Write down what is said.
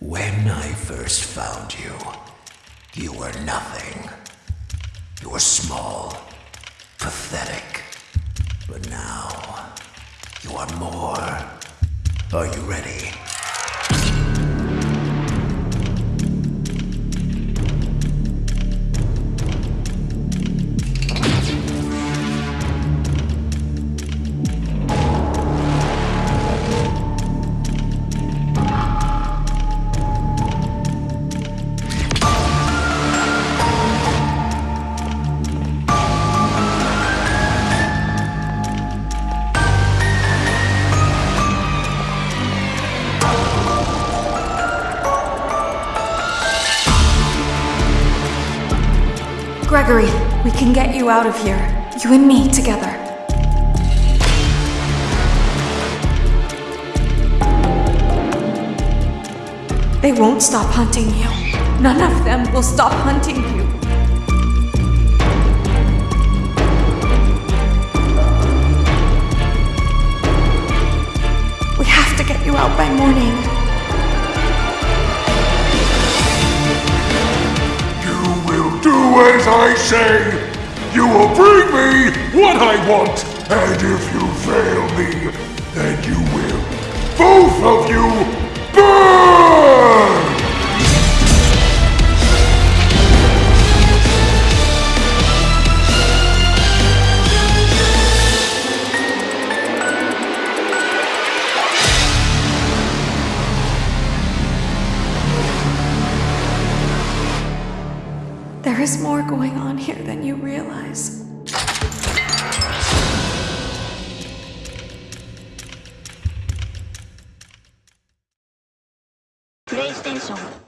When I first found you, you were nothing. You were small, pathetic. But now, you are more. Are you ready? Gregory, we can get you out of here. You and me together. They won't stop hunting you. None of them will stop hunting you. We have to get you out by morning. As I say. You will bring me what I want. And if you fail me, then you will, both of you, There is more going on here than you realize. PlayStation